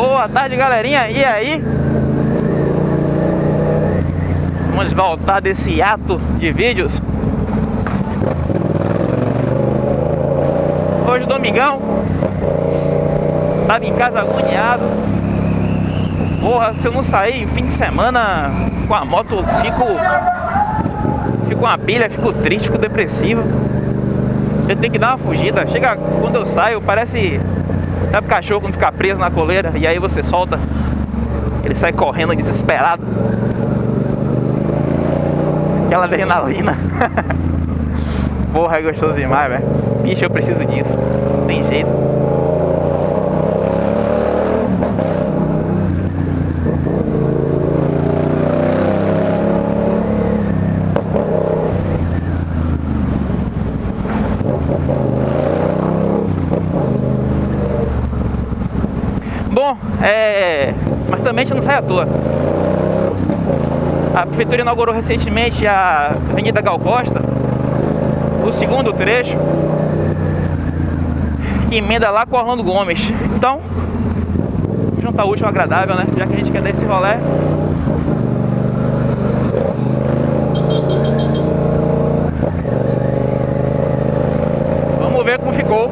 Boa tarde, galerinha. E aí? Vamos voltar desse ato de vídeos. Hoje, domingão. Tava em casa agoniado. Porra, se eu não sair fim de semana com a moto, fico. Fico uma pilha, fico triste, fico depressivo. Eu tenho que dar uma fugida. Chega quando eu saio, parece. Sabe o cachorro quando fica preso na coleira e aí você solta? Ele sai correndo desesperado. Aquela adrenalina. Porra, é gostoso demais, velho. Bicho, eu preciso disso. Tem jeito. Bom, é... mas também a gente não sai à toa. A prefeitura inaugurou recentemente a Avenida Gal Costa, o segundo trecho, que emenda lá com o Orlando Gomes. Então, juntar útil ao agradável, né? Já que a gente quer dar esse rolé. Vamos ver como ficou.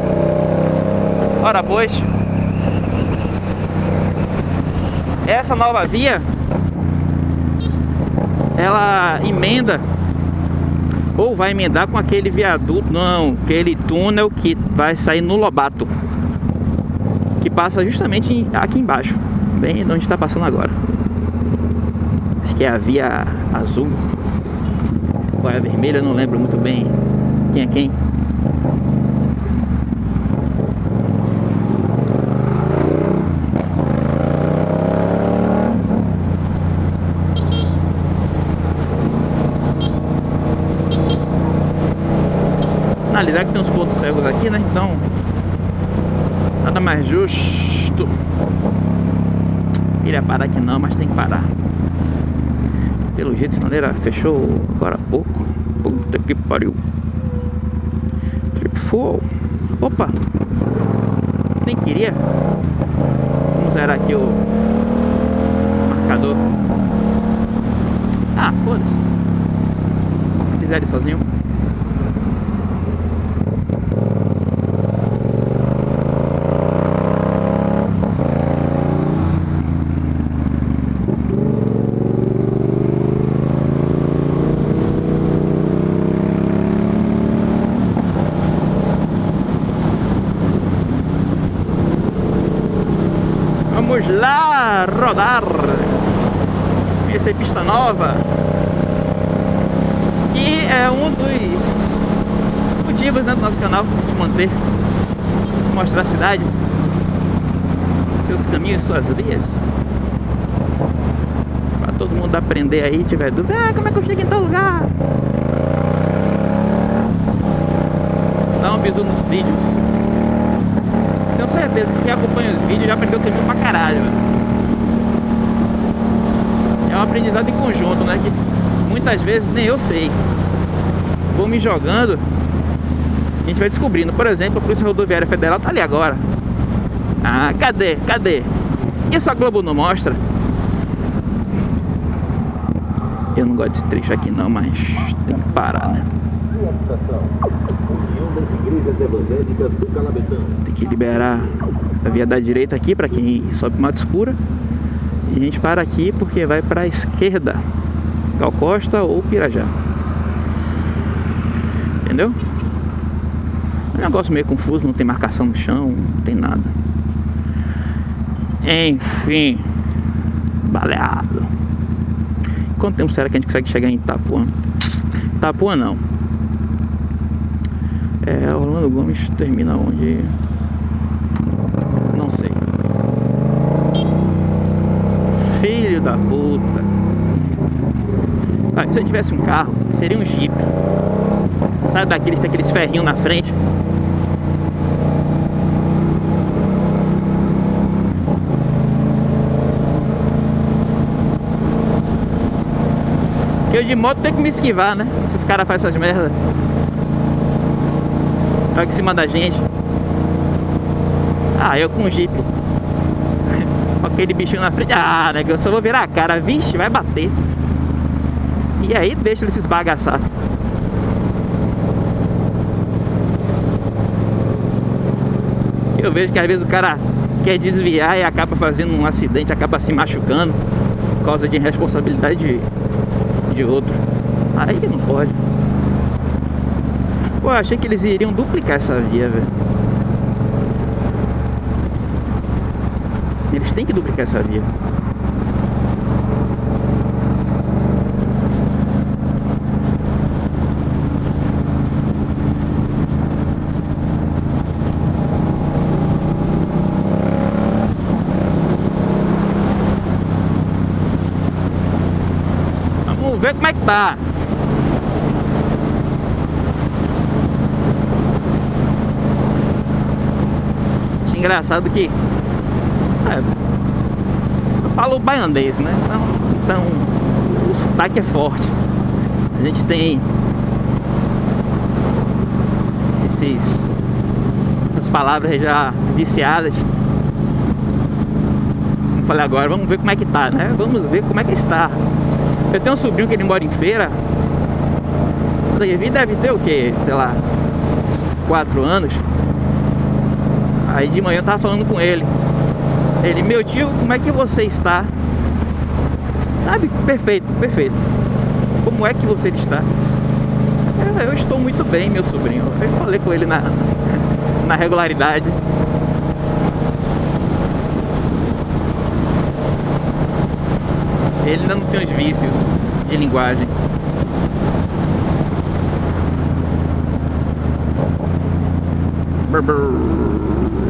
Ora, pois. Essa nova via ela emenda ou vai emendar com aquele viaduto, não, aquele túnel que vai sair no Lobato, que passa justamente aqui embaixo, bem onde está passando agora. Acho que é a via azul, ou é a vermelha, não lembro muito bem quem é quem. Analisar que tem uns pontos cegos aqui, né? Então, nada mais justo. Queria parar aqui não, mas tem que parar. Pelo jeito, sinaleira fechou agora há pouco. Puta que pariu. Trip full. Opa! Nem queria. Vamos zerar aqui o marcador. Ah, foda-se. Fizer ele sozinho. Vamos lá rodar. Essa é pista nova. Que é um dos motivos né, do nosso canal De manter Mostrar a cidade. Seus caminhos, suas vias. Pra todo mundo aprender aí Tiver dúvida Ah, como é que eu chego em tal lugar? Dá um bisu nos vídeos certeza que quem acompanha os vídeos já aprendeu o caminho pra caralho. É um aprendizado em conjunto, né? Que muitas vezes nem eu sei. Vou me jogando a gente vai descobrindo. Por exemplo, a Polícia Rodoviária Federal tá ali agora. Ah, cadê? Cadê? Isso a Globo não mostra? Eu não gosto desse trecho aqui não, mas tem que parar, né? Das igrejas evangélicas do Calabetão. Tem que liberar a via da direita aqui para quem sobe Mato Escura. E a gente para aqui porque vai para a esquerda, Gal Costa ou Pirajá. Entendeu? É um negócio meio confuso, não tem marcação no chão, não tem nada. Enfim, baleado. Quanto tempo será que a gente consegue chegar em Itapuã? Itapuã não, Orlando Gomes termina onde? Não sei. Filho da puta. Ah, se eu tivesse um carro, seria um Jeep. Sabe daqueles tem aqueles ferrinhos na frente? eu de moto tenho que me esquivar, né? Esses caras fazem essas merdas. Olha em cima da gente. Ah, eu com o Jeep. aquele bichinho na frente. Ah, né? Eu só vou virar a cara. Vixe, vai bater. E aí deixa ele se esbagaçar. Eu vejo que às vezes o cara quer desviar e acaba fazendo um acidente, acaba se machucando por causa de irresponsabilidade de, de outro. Aí não pode. Pô, achei que eles iriam duplicar essa via, velho. Eles têm que duplicar essa via. Vamos ver como é que tá. Engraçado que é, eu falo baianês, né? Então, então o sotaque é forte. A gente tem esses as palavras já viciadas. Como falei agora, vamos ver como é que tá, né? Vamos ver como é que está. Eu tenho um sobrinho que ele mora em feira. Ele deve ter o que? Sei lá, quatro anos. Aí de manhã eu tava falando com ele. Ele, meu tio, como é que você está? Sabe? Perfeito, perfeito. Como é que você está? Eu, eu estou muito bem, meu sobrinho. Eu falei com ele na, na regularidade. Ele ainda não tem os vícios de linguagem.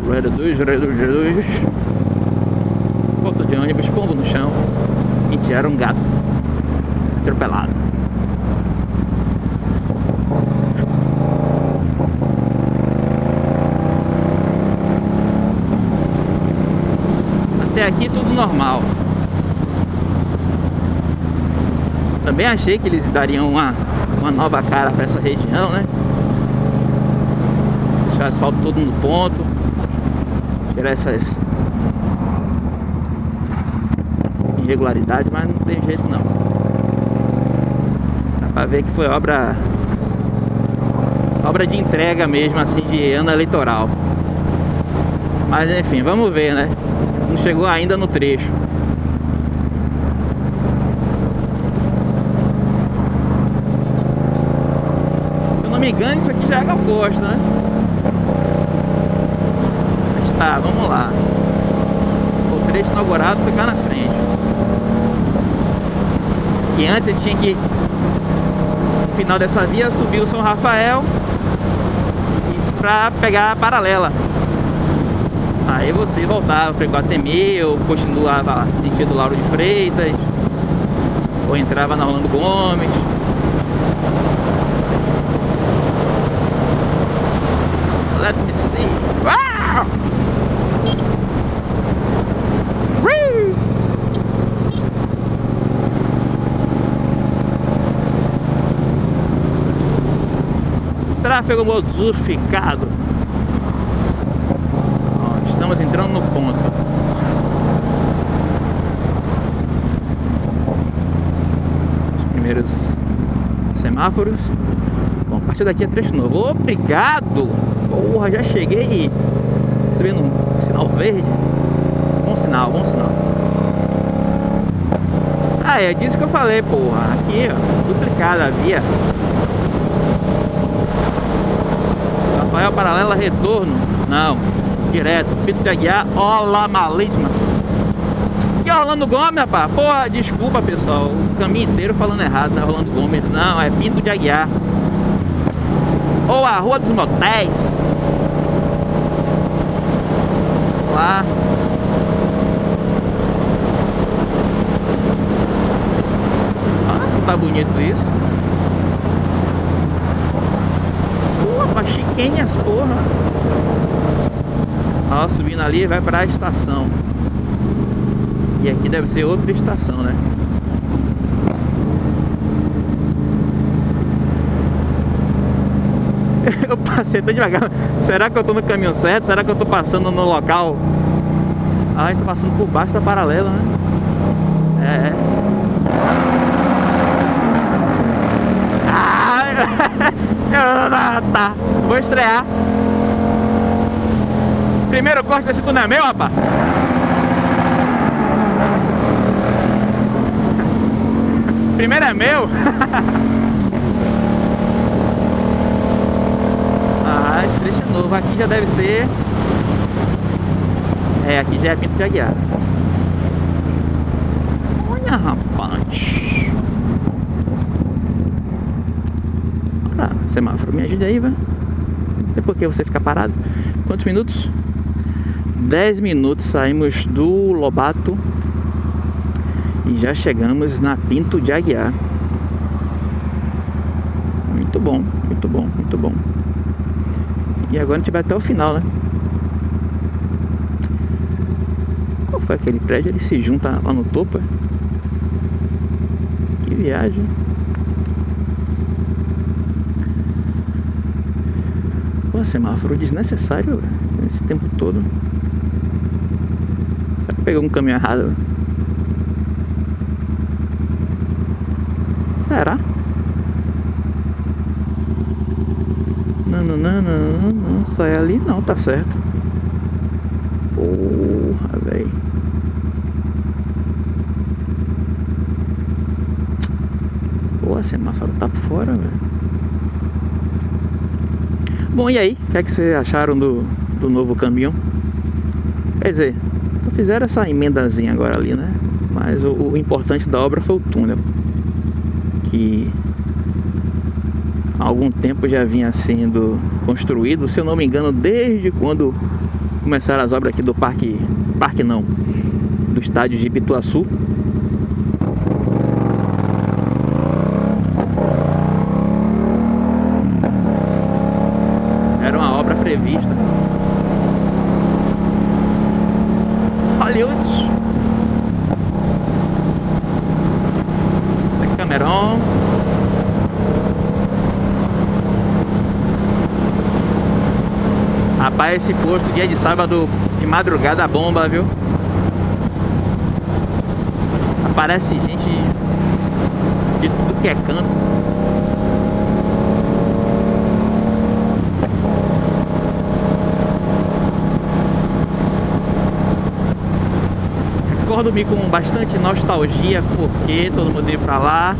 Reduz, reduz, reduz de ônibus, pombo no chão e tiraram um gato atropelado. Até aqui tudo normal. Também achei que eles dariam uma, uma nova cara para essa região, né? Deixar o asfalto todo no ponto. Essas irregularidade, mas não tem jeito não. Dá pra ver que foi obra obra de entrega mesmo, assim, de ano eleitoral. Mas enfim, vamos ver, né? Não chegou ainda no trecho. Se eu não me engano, isso aqui já é Gal Costa, né? Tá, vamos lá. O trecho inaugurado ficar na frente. Que antes ele tinha que no final dessa via subir o São Rafael para pegar a paralela. Aí você voltava para Iguatemi ou continuava sentido Lauro de Freitas ou entrava na Rolando Gomes. Let me see. Uau! Tráfego modificado. Ó, estamos entrando no ponto. Os primeiros semáforos. Bom, a partir daqui é trecho novo. Obrigado! Porra, já cheguei subindo um sinal verde. Bom sinal, bom sinal. Ah, é disso que eu falei, porra. Aqui, ó, duplicada a via. Rafael Paralela Retorno. Não, direto. Pito Aguiar, Ola Malíssima. Que é Rolando Gomes, rapaz? Porra, desculpa, pessoal. O caminho inteiro falando errado, né? Rolando Gomes. Não, é Pinto de Aguiar. Ou a Rua dos Motéis. Lá. Ah, tá bonito isso. Chiquenhas, porra. Ó, subindo ali vai pra estação. E aqui deve ser outra estação, né? Eu passei tão devagar. Será que eu tô no caminho certo? Será que eu tô passando no local Ah, a tá passando por baixo da paralela, né? É. Ah, tá. Vou estrear. Primeiro corte da segunda é meu, rapaz. Primeiro é meu. ah, esse trecho é novo. Aqui já deve ser... É, aqui já é Pinto de Aguiar. Olha, rapaz. Ah, semáforo, me ajude aí, velho. E por que você fica parado? Quantos minutos? 10 minutos saímos do Lobato e já chegamos na Pinto de Aguiar. Muito bom, muito bom, muito bom. E agora a gente vai até o final, né? Qual foi aquele prédio? Ele se junta lá no topo? É? Que viagem. Semáforo desnecessário esse tempo todo. Pegou um caminho errado. Será? Não, não, não, não, não, sai ali não, tá certo. Porra, velho. Pô, semáforo tá por fora, velho. Bom, e aí? O que é que vocês acharam do, do novo caminhão? Quer dizer, fizeram essa emendazinha agora ali, né? Mas o, o importante da obra foi o túnel que há algum tempo já vinha sendo construído, se eu não me engano, desde quando começaram as obras aqui do parque, parque não, do estádio de Pituaçu. Rapaz, esse posto dia de sábado de madrugada bomba, viu? Aparece gente de tudo que é canto. recordo-me com bastante nostalgia, porque todo mundo ia pra lá.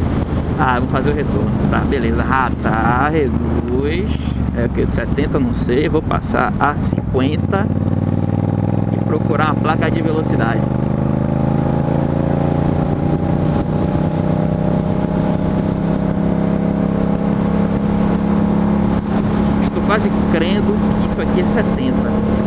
Ah, vou fazer o retorno. Tá, beleza. Tá, reduz. É o que? 70, não sei. Vou passar a 50 e procurar uma placa de velocidade. Estou quase crendo que isso aqui é 70.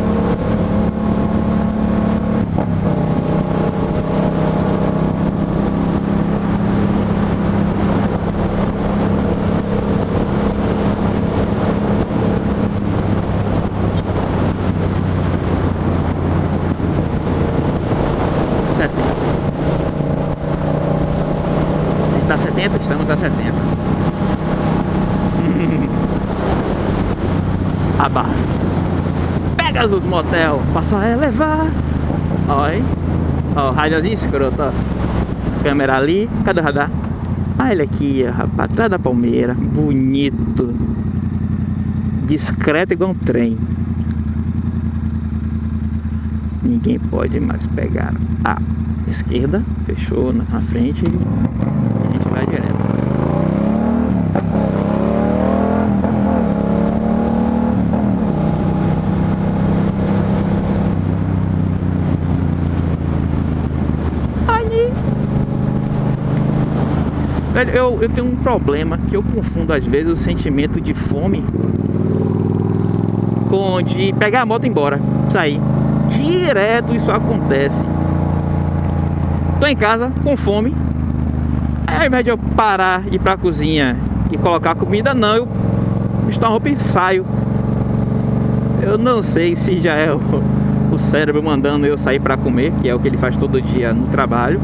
A 70. Abafo. Pegasus Motel, passa a elevar. Olha Ó, o rádiozinho escroto, ó. Câmera ali. Cadê o radar? Ah, ele aqui, rapaz, atrás da palmeira. Bonito. Discreto igual um trem. Ninguém pode mais pegar a esquerda. Fechou na frente. A gente vai direto. Eu, tenho um problema que eu confundo às vezes o sentimento de fome com de pegar a moto e ir embora, sair. Direto isso acontece. Tô em casa com fome. Aí, ao invés de eu parar, ir pra cozinha e colocar comida, não, eu visto a roupa e saio. Eu não sei se já é o, o cérebro mandando eu sair para comer, que é o que ele faz todo dia no trabalho.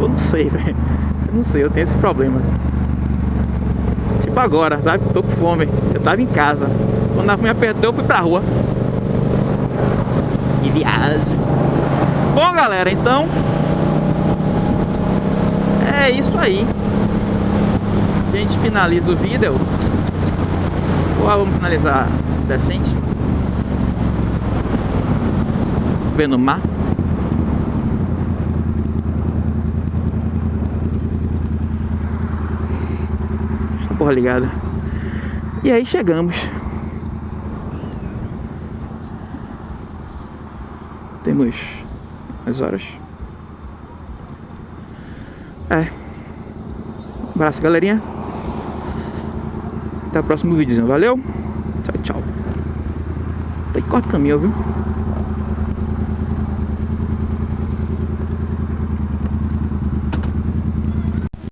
Eu não sei, velho. Eu não sei, eu tenho esse problema. Tipo agora, sabe? Tô com fome. Eu tava em casa. Quando a fome apertou, eu fui pra rua. de viagem. Bom, galera, então é isso aí. A gente finaliza o vídeo. Ou vamos finalizar decente? Vendo o mar. Porra ligada. E aí chegamos. Temos as horas. É. Abraço, galerinha. Até o próximo vídeo. Valeu. Tchau, tchau. Tá corta o caminho, viu?